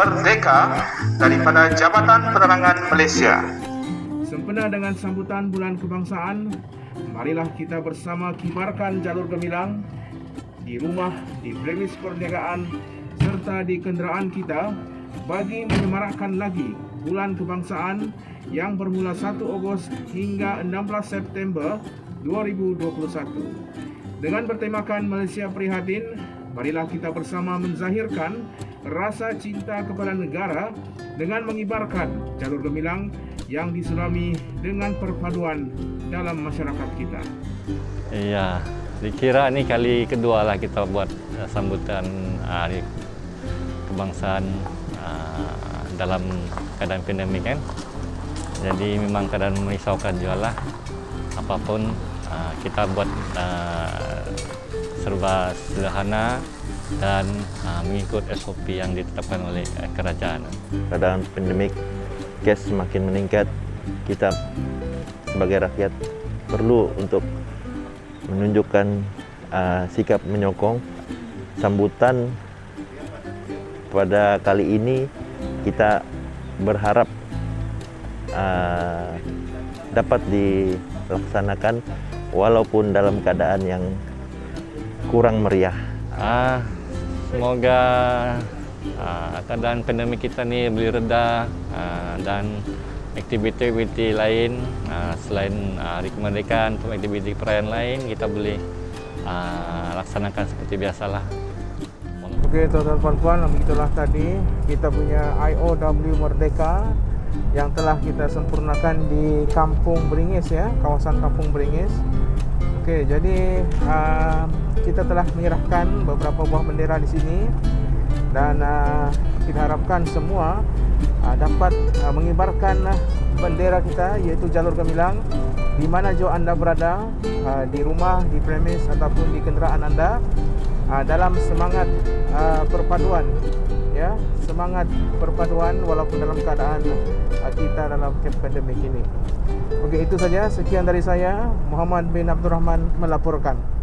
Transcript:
Merdeka daripada Jabatan Penerangan Malaysia. Sempena dengan sambutan Bulan Kebangsaan, marilah kita bersama kibarkan jalur gemilang di rumah, di premis perniagaan serta di kenderaan kita bagi menyemarakkan lagi Bulan Kebangsaan yang bermula 1 Ogos hingga 16 September 2021. Dengan bertemakan Malaysia Prihatin, marilah kita bersama menzahirkan rasa cinta kepada negara dengan mengibarkan jalur gemilang yang disulami dengan perpaduan dalam masyarakat kita. Iya, dikira ini kali kedua lah kita buat uh, sambutan hari kebangsaan uh, dalam keadaan pandemik kan. Jadi memang keadaan merisaukan juga lah. Apapun kita buat serba sederhana dan uh, mengikut SOP yang ditetapkan oleh uh, kerajaan. Keadaan pandemik kes semakin meningkat. Kita sebagai rakyat perlu untuk menunjukkan uh, sikap menyokong sambutan pada kali ini kita berharap uh, dapat dilaksanakan walaupun dalam keadaan yang kurang meriah. Ah, semoga ah, keadaan pandemik kita ni boleh reda ah, dan aktiviti-aktiviti lain ah, selain ah, hari kemerdekaan untuk aktiviti perayaan lain kita boleh ah, laksanakan seperti biasalah. Okey tuan-tuan puan-puan, begitulah tadi kita punya IOW Merdeka yang telah kita sempurnakan di Kampung Beringis ya, kawasan Kampung Beringis. Okey, jadi uh, kita telah menyerahkan beberapa buah bendera di sini dan uh, kita harapkan semua uh, dapat uh, mengibarkan uh, bendera kita iaitu jalur gemilang di mana jauh anda berada uh, di rumah, di premis ataupun di kenderaan anda uh, dalam semangat uh, perpaduan ya semangat perpaduan walaupun dalam keadaan uh, kita dalam pandemik ini. Okey itu saja sekian dari saya Muhammad bin Abdul Rahman melaporkan.